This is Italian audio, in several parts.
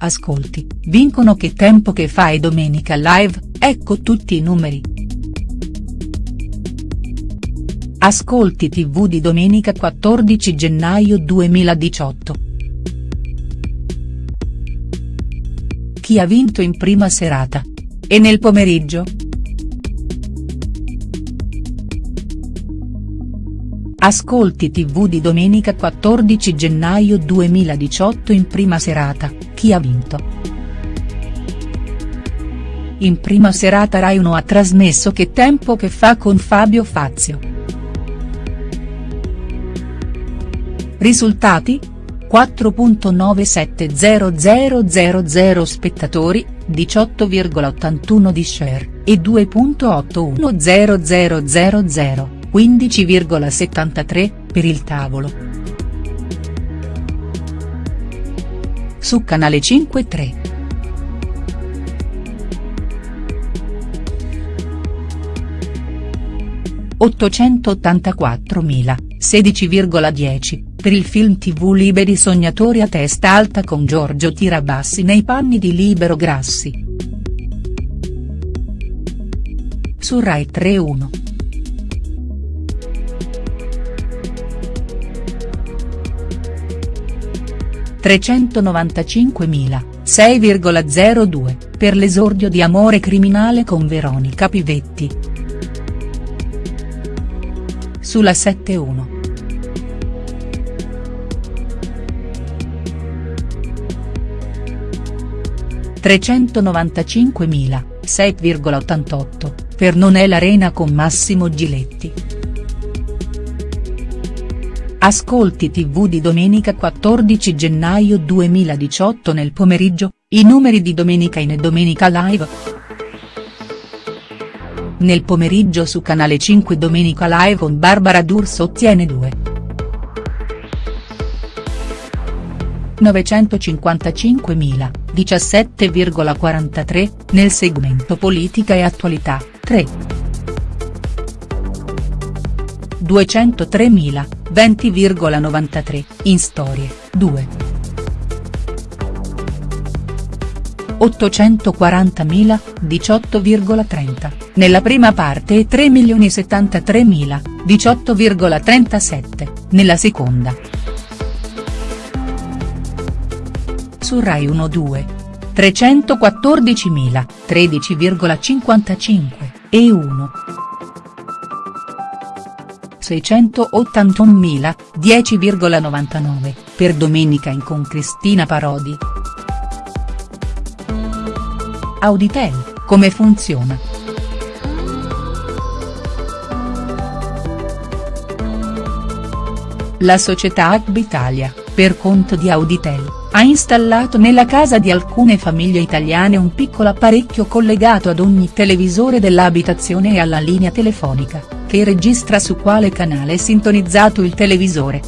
Ascolti, vincono Che tempo che fai domenica live, ecco tutti i numeri. Ascolti tv di domenica 14 gennaio 2018. Chi ha vinto in prima serata? E nel pomeriggio?. Ascolti tv di domenica 14 gennaio 2018 in prima serata, chi ha vinto?. In prima serata Rai 1 ha trasmesso Che tempo che fa con Fabio Fazio. Risultati? 4.970000 spettatori, 18,81 di share, e 2.810000 15,73, per il tavolo. Su Canale 5 3. (884.000, 16,10, per il film tv Liberi Sognatori a testa alta con Giorgio Tirabassi nei panni di Libero Grassi. Su Rai 3 1. 395.000, 6,02, per l'esordio di Amore criminale con Veronica Pivetti. Sulla 7-1. Trecentonovantacinquemila, 6,88, per Non è l'arena con Massimo Giletti. Ascolti tv di domenica 14 gennaio 2018 nel pomeriggio, i numeri di Domenica in e Domenica Live. Nel pomeriggio su Canale 5 Domenica Live con Barbara D'Urso ottiene 2. 955.000, 17,43, nel segmento Politica e Attualità, 3. 203.000, 20,93, in storie, 2. 840.000, 18,30, nella prima parte e 3.073.000, 18,37, nella seconda. Su Rai 1 2. 314.000, 13,55, e 1. 681.000, 10,99, per Domenica in con Cristina Parodi. Auditel, come funziona?. La società Agbi Italia, per conto di Auditel, ha installato nella casa di alcune famiglie italiane un piccolo apparecchio collegato ad ogni televisore dell'abitazione e alla linea telefonica che registra su quale canale è sintonizzato il televisore.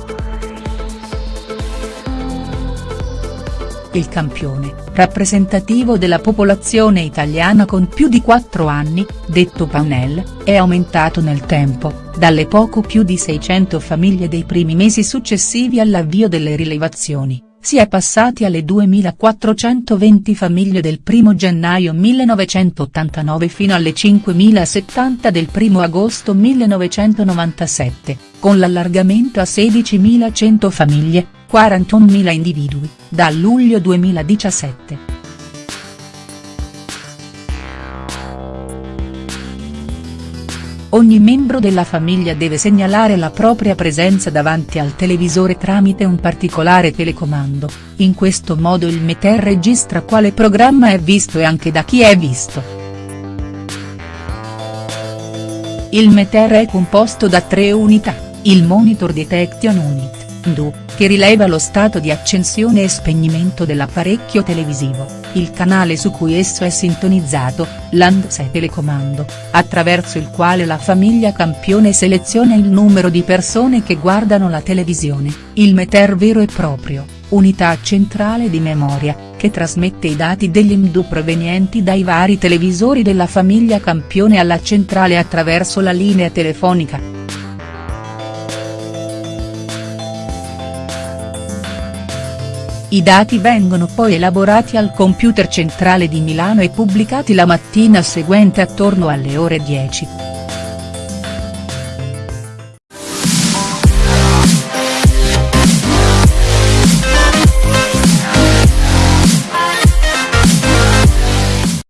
Il campione, rappresentativo della popolazione italiana con più di 4 anni, detto Panel, è aumentato nel tempo, dalle poco più di 600 famiglie dei primi mesi successivi all'avvio delle rilevazioni si è passati alle 2.420 famiglie del 1 gennaio 1989 fino alle 5.070 del 1 agosto 1997, con l'allargamento a 16.100 famiglie, 41.000 individui, da luglio 2017. Ogni membro della famiglia deve segnalare la propria presenza davanti al televisore tramite un particolare telecomando, in questo modo il Meter registra quale programma è visto e anche da chi è visto. Il Meter è composto da tre unità, il Monitor Detection Unit, MDU, che rileva lo stato di accensione e spegnimento dell'apparecchio televisivo il canale su cui esso è sintonizzato, l'Andsei telecomando, attraverso il quale la famiglia campione seleziona il numero di persone che guardano la televisione, il meter vero e proprio, unità centrale di memoria, che trasmette i dati degli MDU provenienti dai vari televisori della famiglia campione alla centrale attraverso la linea telefonica. I dati vengono poi elaborati al computer centrale di Milano e pubblicati la mattina seguente attorno alle ore 10.